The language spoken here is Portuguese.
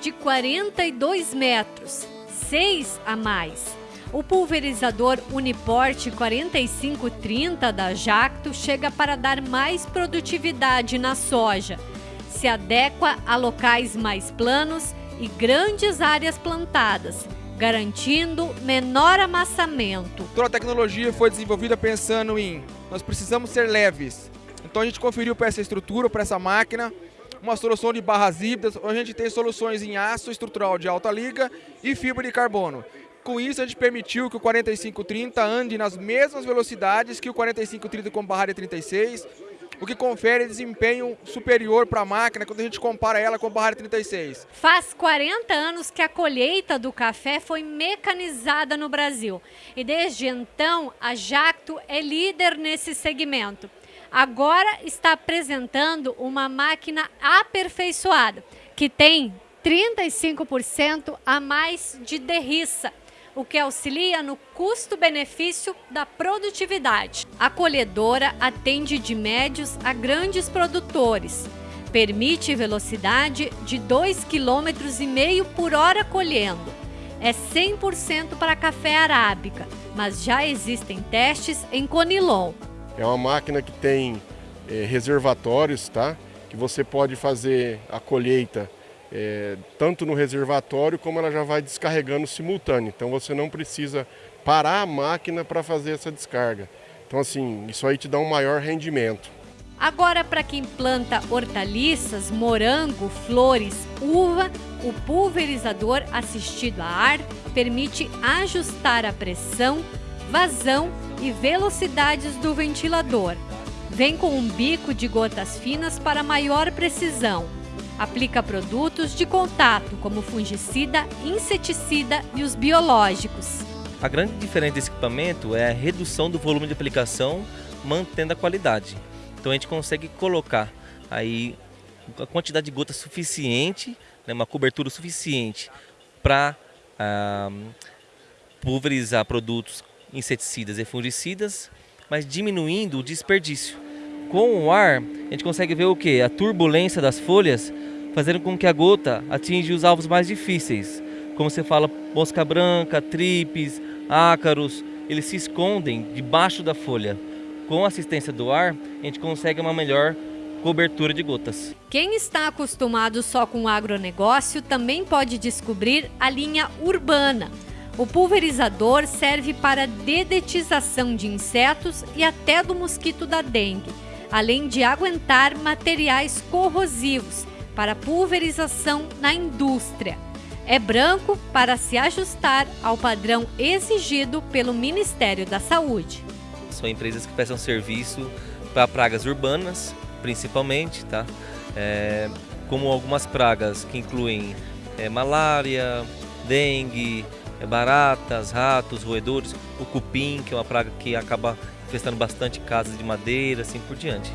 de 42 metros, 6 a mais. O pulverizador Uniporte 4530 da Jacto chega para dar mais produtividade na soja. Se adequa a locais mais planos e grandes áreas plantadas, garantindo menor amassamento. Toda a tecnologia foi desenvolvida pensando em nós precisamos ser leves. Então a gente conferiu para essa estrutura, para essa máquina, uma solução de barras híbridas, onde a gente tem soluções em aço estrutural de alta liga e fibra de carbono. Com isso, a gente permitiu que o 4530 ande nas mesmas velocidades que o 4530 com barra de 36, o que confere desempenho superior para a máquina quando a gente compara ela com a barra de 36. Faz 40 anos que a colheita do café foi mecanizada no Brasil e desde então a Jacto é líder nesse segmento. Agora está apresentando uma máquina aperfeiçoada que tem 35% a mais de derriça o que auxilia no custo-benefício da produtividade. A colhedora atende de médios a grandes produtores. Permite velocidade de 2,5 km por hora colhendo. É 100% para café arábica, mas já existem testes em Conilon. É uma máquina que tem é, reservatórios, tá? Que você pode fazer a colheita é, tanto no reservatório como ela já vai descarregando simultâneo. Então você não precisa parar a máquina para fazer essa descarga. Então assim, isso aí te dá um maior rendimento. Agora para quem planta hortaliças, morango, flores, uva, o pulverizador assistido a ar permite ajustar a pressão, vazão e velocidades do ventilador. Vem com um bico de gotas finas para maior precisão. Aplica produtos de contato, como fungicida, inseticida e os biológicos. A grande diferença desse equipamento é a redução do volume de aplicação, mantendo a qualidade. Então a gente consegue colocar aí a quantidade de gotas suficiente, né, uma cobertura suficiente para ah, pulverizar produtos inseticidas e fungicidas, mas diminuindo o desperdício. Com o ar, a gente consegue ver o que? A turbulência das folhas fazendo com que a gota atinja os alvos mais difíceis. Como você fala, mosca branca, tripes, ácaros, eles se escondem debaixo da folha. Com a assistência do ar, a gente consegue uma melhor cobertura de gotas. Quem está acostumado só com o agronegócio também pode descobrir a linha urbana. O pulverizador serve para dedetização de insetos e até do mosquito da dengue, além de aguentar materiais corrosivos para pulverização na indústria. É branco para se ajustar ao padrão exigido pelo Ministério da Saúde. São empresas que prestam serviço para pragas urbanas, principalmente, tá? É, como algumas pragas que incluem é, malária, dengue, baratas, ratos, roedores, o cupim, que é uma praga que acaba infestando bastante casas de madeira, assim por diante.